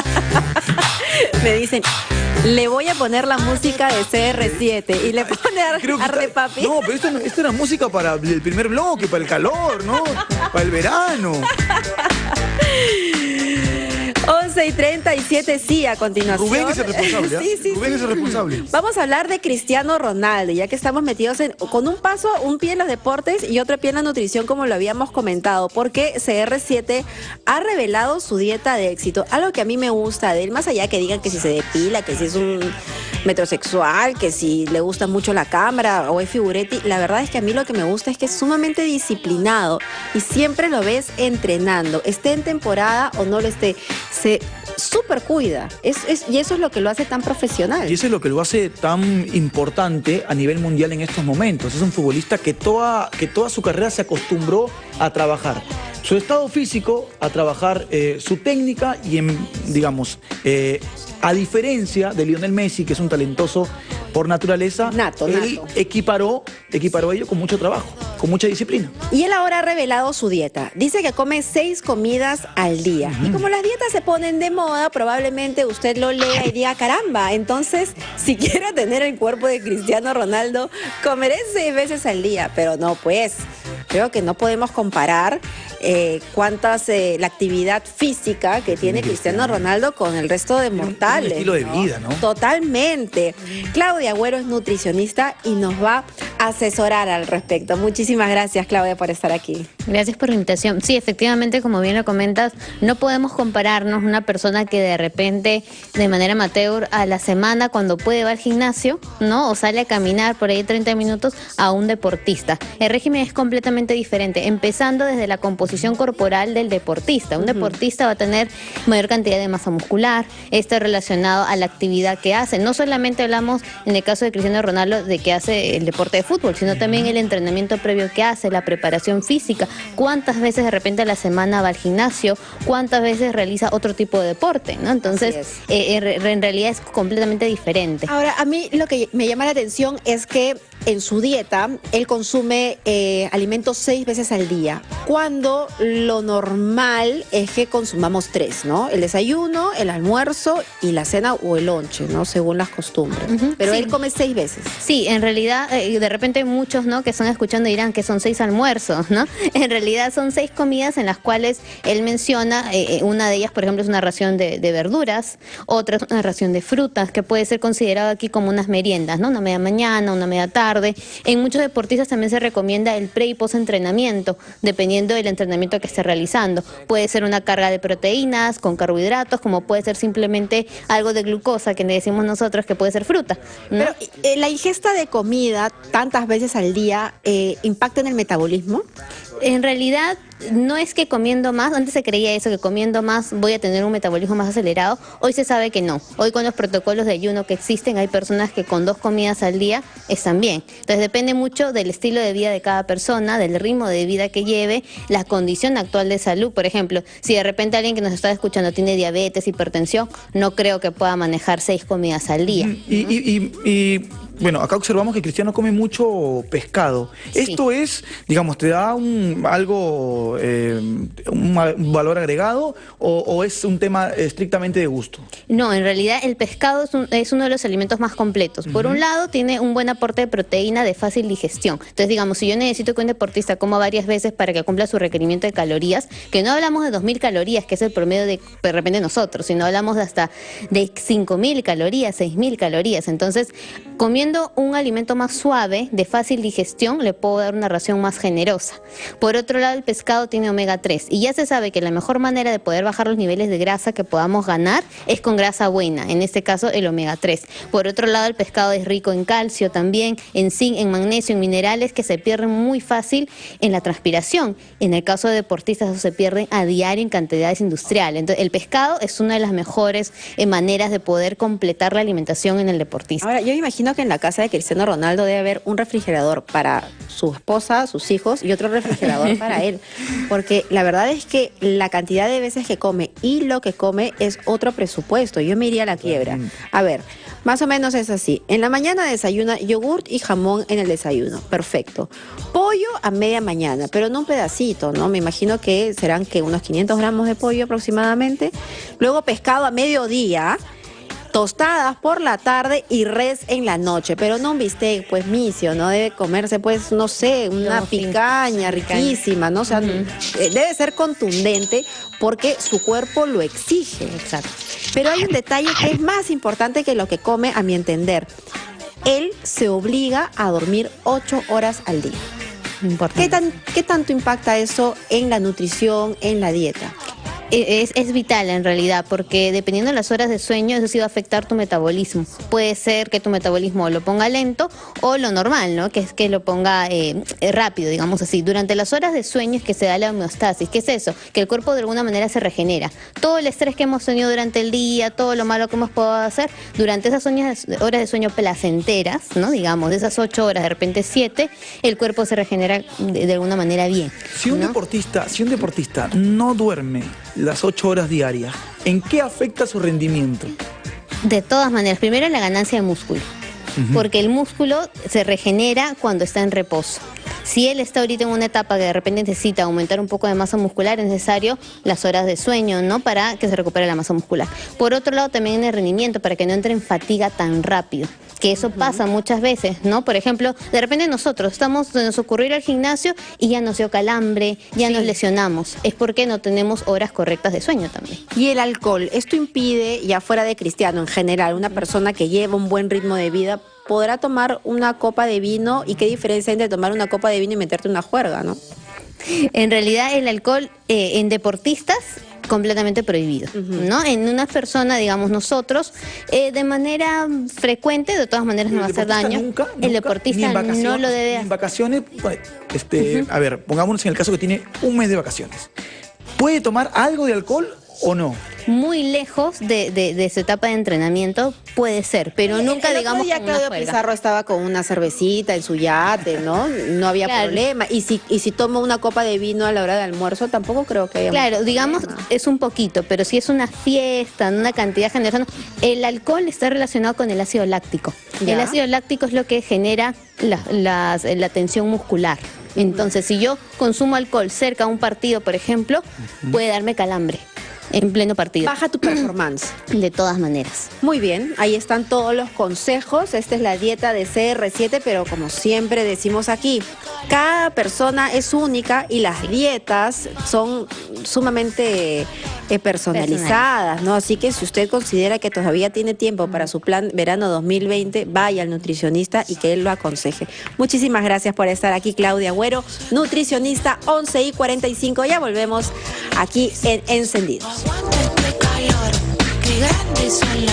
Me dicen, le voy a poner la música de CR7 y le pone a, a Papi. No, pero esto, esto era música para el primer bloque, para el calor, ¿no? Para el verano. 11 y 37, sí, a continuación. Rubén es el responsable. ¿ah? sí, sí, Rubén es el responsable. Vamos a hablar de Cristiano Ronaldo, ya que estamos metidos en, con un paso, un pie en los deportes y otro pie en la nutrición, como lo habíamos comentado, porque CR7 ha revelado su dieta de éxito. Algo que a mí me gusta de él, más allá que digan que si se depila, que si es un metrosexual, que si le gusta mucho la cámara o es figuretti, la verdad es que a mí lo que me gusta es que es sumamente disciplinado y siempre lo ves entrenando, esté en temporada o no lo esté se super cuida. Y eso es lo que lo hace tan profesional. Y eso es lo que lo hace tan importante a nivel mundial en estos momentos. Es un futbolista que toda, que toda su carrera se acostumbró a trabajar su estado físico, a trabajar eh, su técnica y, en, digamos, eh, a diferencia de Lionel Messi, que es un talentoso por naturaleza, nato, él equiparó, equiparó ello con mucho trabajo, con mucha disciplina. Y él ahora ha revelado su dieta. Dice que come seis comidas al día. Y como las dietas se ponen de moda, probablemente usted lo lea y diga, caramba, entonces si quiero tener el cuerpo de Cristiano Ronaldo, comeré seis veces al día. Pero no, pues, creo que no podemos comparar eh, cuántas eh, la actividad física que tiene Cristiano Ronaldo con el resto de mortales. Un estilo de vida, ¿no? Totalmente. Claudia Agüero es nutricionista y nos va asesorar al respecto. Muchísimas gracias, Claudia, por estar aquí. Gracias por la invitación. Sí, efectivamente, como bien lo comentas, no podemos compararnos una persona que de repente, de manera amateur, a la semana, cuando puede va al gimnasio, ¿no? O sale a caminar por ahí 30 minutos, a un deportista. El régimen es completamente diferente, empezando desde la composición corporal del deportista. Un deportista va a tener mayor cantidad de masa muscular, esto relacionado a la actividad que hace. No solamente hablamos, en el caso de Cristiano Ronaldo, de que hace el deporte de fútbol, sino también el entrenamiento previo que hace, la preparación física, cuántas veces de repente a la semana va al gimnasio, cuántas veces realiza otro tipo de deporte, ¿no? Entonces, eh, en realidad es completamente diferente. Ahora, a mí lo que me llama la atención es que en su dieta él consume eh, alimentos seis veces al día, cuando lo normal es que consumamos tres, ¿no? El desayuno, el almuerzo y la cena o el lonche, ¿no? Según las costumbres. Pero él come seis veces. Sí, en realidad, de repente muchos, ¿no? Que están escuchando dirán que son seis almuerzos, ¿no? En realidad son seis comidas en las cuales él menciona, eh, eh, una de ellas, por ejemplo, es una ración de, verduras, otra es una ración de frutas, que puede ser considerado aquí como unas meriendas, ¿no? Una media mañana, una media tarde. En muchos deportistas también se recomienda el pre y post entrenamiento, dependiendo del entrenamiento que esté realizando. Puede ser una carga de proteínas con carbohidratos, como puede ser simplemente algo de glucosa, que le decimos nosotros que puede ser fruta. Pero eh, la ingesta de comida tantas veces al día impacta en el metabolismo en realidad no es que comiendo más, antes se creía eso, que comiendo más voy a tener un metabolismo más acelerado, hoy se sabe que no. Hoy con los protocolos de ayuno que existen hay personas que con dos comidas al día están bien. Entonces depende mucho del estilo de vida de cada persona, del ritmo de vida que lleve, la condición actual de salud. Por ejemplo, si de repente alguien que nos está escuchando tiene diabetes, hipertensión, no creo que pueda manejar seis comidas al día. y bueno, acá observamos que Cristiano come mucho pescado. ¿Esto es, digamos, te da un, algo, eh, un valor agregado o, es un tema estrictamente de gusto? No, en realidad el pescado es, uno de los alimentos más completos. Por un lado, tiene un buen aporte de proteína de fácil digestión. Entonces, digamos, si yo necesito que un deportista coma varias veces para que cumpla su requerimiento de calorías, que no hablamos de 2.000 calorías, que es el promedio de, de repente nosotros, sino hablamos de hasta de 5.000 calorías, 6.000 calorías. Entonces, comiendo un alimento más suave, de fácil digestión, le puedo dar una ración más generosa. Por otro lado, el pescado tiene omega 3 y ya se sabe que la mejor manera de poder bajar los niveles de grasa que podamos ganar es con grasa buena, en este caso el omega 3. Por otro lado, el pescado es rico en calcio también, en zinc, en magnesio, en minerales que se pierden muy fácil en la transpiración. En el caso de deportistas, eso se pierden a diario en cantidades industriales. Entonces, el pescado es una de las mejores eh, maneras de poder completar la alimentación en el deportista. Ahora, yo imagino que en la casa de Cristiano Ronaldo debe haber un refrigerador para su esposa, sus hijos y otro refrigerador para él. Porque la verdad es que la cantidad de veces que come y lo que come es otro presupuesto. Yo me iría a la quiebra. A ver, más o menos es así. En la mañana desayuna yogurt y jamón en el desayuno. Perfecto. Pollo a media mañana, pero no un pedacito, ¿no? Me imagino que serán que unos 500 gramos de pollo aproximadamente. Luego pescado a mediodía tostadas por la tarde y res en la noche, pero no un bistec, pues misio, ¿no? Debe comerse, pues, no sé, una picaña riquísima, ¿no? O sea, eh, debe ser contundente porque su cuerpo lo exige. Exacto. Pero hay un detalle que es más importante que lo que come, a mi entender. Él se obliga a dormir ocho horas al día. ¿Qué, tan, ¿Qué tanto impacta eso en la nutrición, en la dieta? Es, vital en realidad, porque dependiendo de las horas de sueño, eso sí va a afectar tu metabolismo. Puede ser que tu metabolismo lo ponga lento o lo normal, ¿no? Que es que lo ponga eh, rápido, digamos así. Durante las horas de sueño es que se da la homeostasis. ¿Qué es eso? Que el cuerpo de alguna manera se regenera. Todo el estrés que hemos tenido durante el día, todo lo malo que hemos podido hacer, durante esas horas de sueño placenteras, ¿no? Digamos, de esas ocho horas, de repente siete, el cuerpo se regenera de, alguna manera bien. Si un deportista, si un deportista no duerme las ocho horas diarias, ¿en qué afecta su rendimiento? De todas maneras, primero la ganancia de músculo, porque el músculo se regenera cuando está en reposo. Si él está ahorita en una etapa que de repente necesita aumentar un poco de masa muscular, es necesario las horas de sueño, ¿no? Para que se recupere la masa muscular. Por otro lado, también en el rendimiento, para que no entre en fatiga tan rápido que eso pasa muchas veces, ¿no? Por ejemplo, de repente nosotros estamos, nos ocurrió ir al gimnasio y ya nos dio calambre, ya nos lesionamos. Es porque no tenemos horas correctas de sueño también. Y el alcohol, esto impide, ya fuera de cristiano en general, una persona que lleva un buen ritmo de vida podrá tomar una copa de vino y qué diferencia entre tomar una copa de vino y meterte una juerga, ¿no? En realidad el alcohol eh, en deportistas completamente prohibido, ¿no? En una persona, digamos nosotros, eh, de manera frecuente, de todas maneras no va a hacer daño. el deportista no lo debe hacer. En vacaciones, pues, este, a ver, pongámonos en el caso que tiene un mes de vacaciones. ¿Puede tomar algo de alcohol o no? Muy lejos de, de, su etapa de entrenamiento puede ser, pero nunca el digamos ya Claudio Pizarro estaba con una cervecita en su yate, ¿no? No había problema. Y si, y si toma una copa de vino a la hora de almuerzo, tampoco creo que haya Claro, digamos, es un poquito, pero si es una fiesta, una cantidad generosa, el alcohol está relacionado con el ácido láctico. El ácido láctico es lo que genera la, la tensión muscular. Entonces, si yo consumo alcohol cerca a un partido, por ejemplo, puede darme calambre en pleno partido. Baja tu performance. De todas maneras. Muy bien, ahí están todos los consejos. Esta es la dieta de CR7, pero como siempre decimos aquí, cada persona es única y las dietas son sumamente eh, personalizadas, ¿no? Así que si usted considera que todavía tiene tiempo para su plan verano 2020, vaya al nutricionista y que él lo aconseje. Muchísimas gracias por estar aquí, Claudia Agüero, nutricionista 11 y 45. Ya volvemos aquí en Encendidos. Cuanto es calor, qué grandes son las.